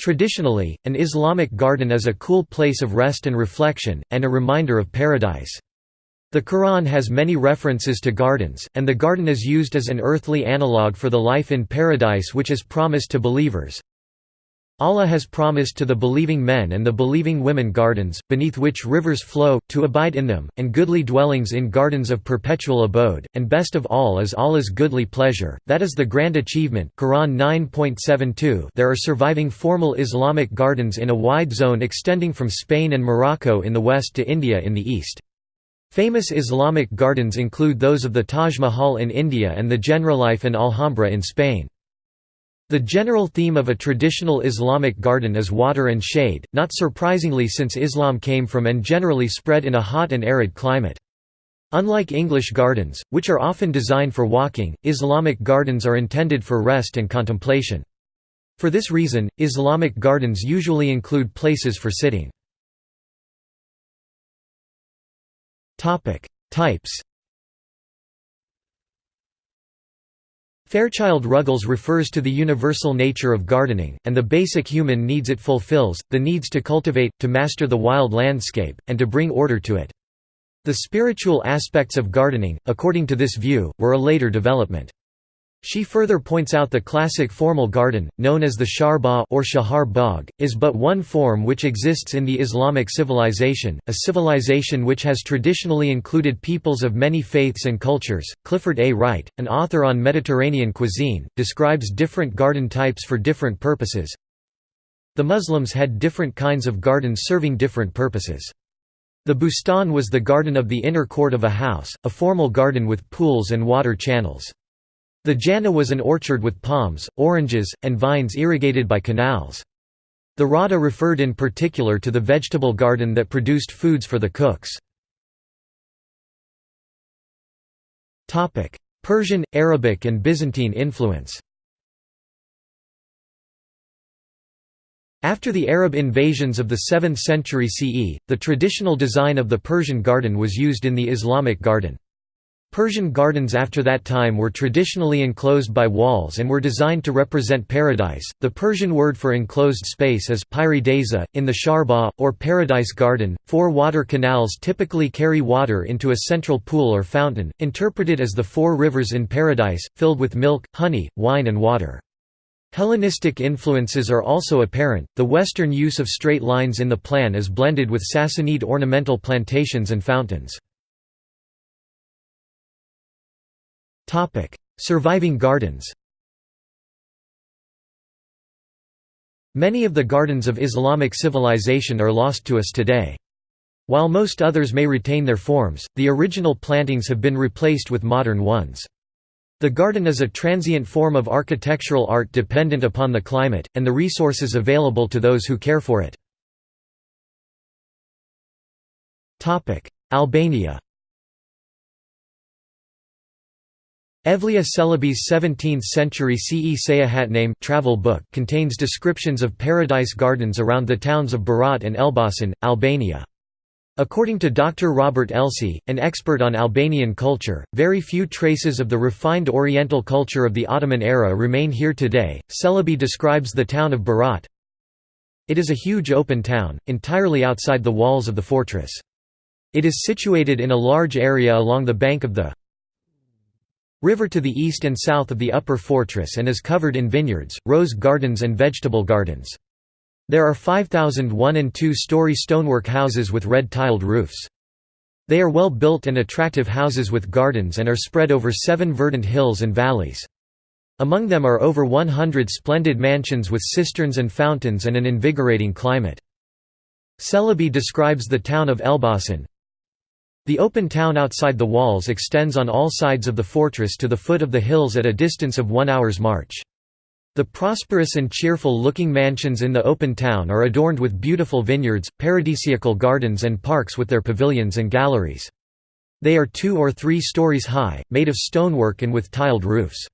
Traditionally, an Islamic garden is a cool place of rest and reflection, and a reminder of paradise. The Quran has many references to gardens, and the garden is used as an earthly analogue for the life in paradise which is promised to believers. Allah has promised to the believing men and the believing women gardens, beneath which rivers flow, to abide in them, and goodly dwellings in gardens of perpetual abode, and best of all is Allah's goodly pleasure, that is the grand achievement Quran 9.72 There are surviving formal Islamic gardens in a wide zone extending from Spain and Morocco in the west to India in the east. Famous Islamic gardens include those of the Taj Mahal in India and the Generalife and Alhambra in Spain. The general theme of a traditional Islamic garden is water and shade, not surprisingly since Islam came from and generally spread in a hot and arid climate. Unlike English gardens, which are often designed for walking, Islamic gardens are intended for rest and contemplation. For this reason, Islamic gardens usually include places for sitting. Types. Fairchild Ruggles refers to the universal nature of gardening, and the basic human needs it fulfills, the needs to cultivate, to master the wild landscape, and to bring order to it. The spiritual aspects of gardening, according to this view, were a later development. She further points out the classic formal garden, known as the Sharbagh or Shahar Bagh, is but one form which exists in the Islamic civilization, a civilization which has traditionally included peoples of many faiths and cultures. Clifford A. Wright, an author on Mediterranean cuisine, describes different garden types for different purposes. The Muslims had different kinds of gardens serving different purposes. The bustan was the garden of the inner court of a house, a formal garden with pools and water channels. The Jannah was an orchard with palms, oranges, and vines irrigated by canals. The Rada referred in particular to the vegetable garden that produced foods for the cooks. Persian, Arabic and Byzantine influence After the Arab invasions of the 7th century CE, the traditional design of the Persian garden was used in the Islamic garden. Persian gardens after that time were traditionally enclosed by walls and were designed to represent paradise. The Persian word for enclosed space is pairidaeza, in the Sharbagh, or paradise garden. Four water canals typically carry water into a central pool or fountain, interpreted as the four rivers in paradise, filled with milk, honey, wine, and water. Hellenistic influences are also apparent. The Western use of straight lines in the plan is blended with Sassanid ornamental plantations and fountains. Surviving gardens Many of the gardens of Islamic civilization are lost to us today. While most others may retain their forms, the original plantings have been replaced with modern ones. The garden is a transient form of architectural art dependent upon the climate, and the resources available to those who care for it. Albania Evliya Çelebi's 17th-century CE Seyahatname travel book contains descriptions of paradise gardens around the towns of Berat and Elbasan, Albania. According to Dr. Robert Elsie, an expert on Albanian culture, very few traces of the refined Oriental culture of the Ottoman era remain here today. Celebi describes the town of Berat. It is a huge open town, entirely outside the walls of the fortress. It is situated in a large area along the bank of the river to the east and south of the upper fortress and is covered in vineyards, rose gardens and vegetable gardens. There are 5,000 one- and two-story stonework houses with red-tiled roofs. They are well built and attractive houses with gardens and are spread over seven verdant hills and valleys. Among them are over 100 splendid mansions with cisterns and fountains and an invigorating climate. Celebi describes the town of Elbasan, the open town outside the walls extends on all sides of the fortress to the foot of the hills at a distance of one hour's march. The prosperous and cheerful-looking mansions in the open town are adorned with beautiful vineyards, paradisiacal gardens and parks with their pavilions and galleries. They are two or three stories high, made of stonework and with tiled roofs.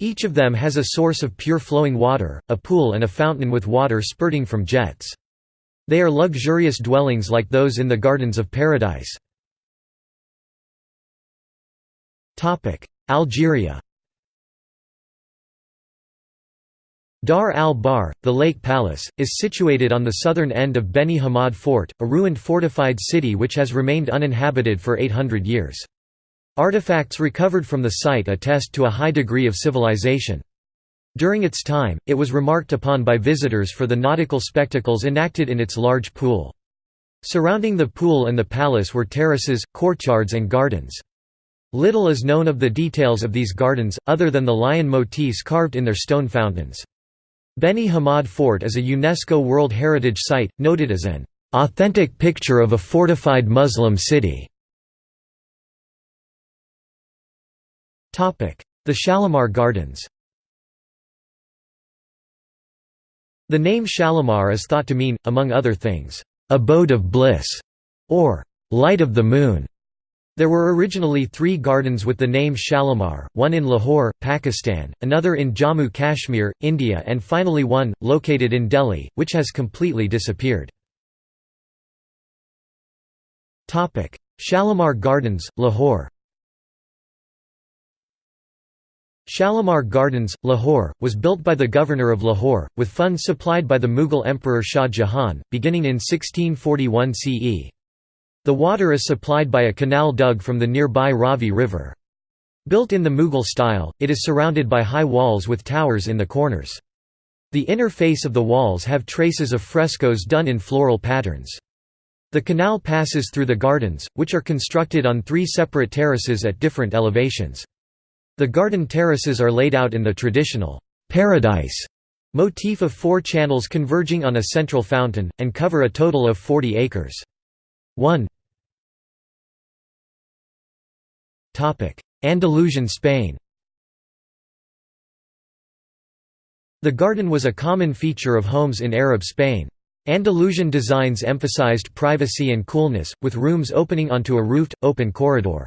Each of them has a source of pure flowing water, a pool and a fountain with water spurting from jets. They are luxurious dwellings like those in the Gardens of Paradise. Algeria Dar al-Bahr, the Lake Palace, is situated on the southern end of Beni Hammad Fort, a ruined fortified city which has remained uninhabited for 800 years. Artifacts recovered from the site attest to a high degree of civilization. During its time, it was remarked upon by visitors for the nautical spectacles enacted in its large pool. Surrounding the pool and the palace were terraces, courtyards and gardens. Little is known of the details of these gardens, other than the lion motifs carved in their stone fountains. Beni Hammad Fort is a UNESCO World Heritage Site, noted as an authentic picture of a fortified Muslim city. The Shalimar Gardens The name Shalimar is thought to mean, among other things, "...abode of bliss", or "...light of the moon". There were originally three gardens with the name Shalimar, one in Lahore, Pakistan, another in Jammu Kashmir, India and finally one, located in Delhi, which has completely disappeared. Shalimar Gardens, Lahore Shalimar Gardens, Lahore, was built by the governor of Lahore, with funds supplied by the Mughal Emperor Shah Jahan, beginning in 1641 CE. The water is supplied by a canal dug from the nearby Ravi River. Built in the Mughal style, it is surrounded by high walls with towers in the corners. The inner face of the walls have traces of frescoes done in floral patterns. The canal passes through the gardens, which are constructed on three separate terraces at different elevations. The garden terraces are laid out in the traditional paradise motif of four channels converging on a central fountain, and cover a total of 40 acres. 1 Andalusian Spain The garden was a common feature of homes in Arab Spain. Andalusian designs emphasized privacy and coolness, with rooms opening onto a roofed, open corridor.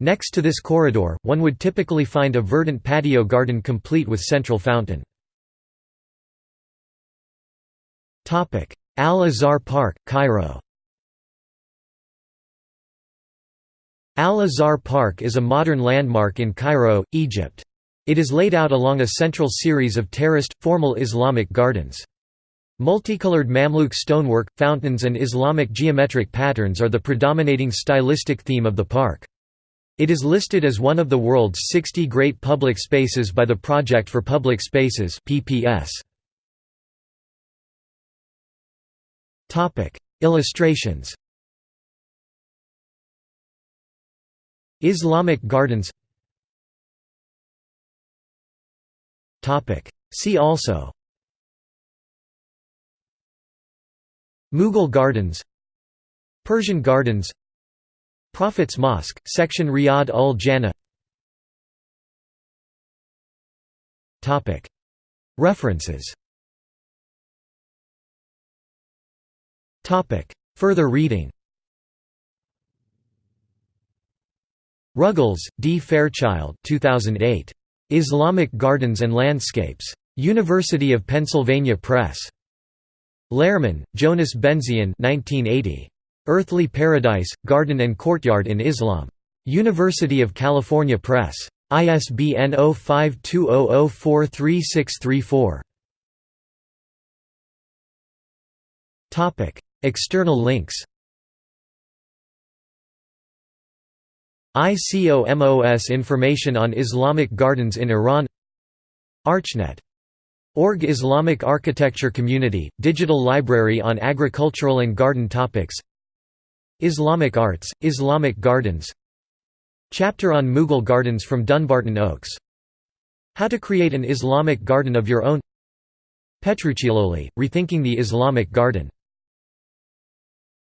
Next to this corridor, one would typically find a verdant patio garden complete with central fountain. Al-Azhar Park, Cairo Al-Azhar Park is a modern landmark in Cairo, Egypt. It is laid out along a central series of terraced, formal Islamic gardens. Multicolored Mamluk stonework, fountains and Islamic geometric patterns are the predominating stylistic theme of the park. It is listed as one of the world's 60 great public spaces by the Project for Public Spaces (PPS). Illustrations Islamic gardens. See also. Mughal gardens. Persian gardens. Prophet's Mosque, section Riyadh ul Jannah. References. Further reading Ruggles, D. Fairchild 2008. Islamic Gardens and Landscapes. University of Pennsylvania Press. Lehrman, Jonas Benzion 1980. Earthly Paradise, Garden and Courtyard in Islam. University of California Press. ISBN 0520043634. External links ICOMOS information on Islamic gardens in Iran ArchNet. Org Islamic Architecture Community, digital library on agricultural and garden topics Islamic Arts, Islamic Gardens Chapter on Mughal Gardens from Dumbarton Oaks How to create an Islamic garden of your own Petruccioli, Rethinking the Islamic Garden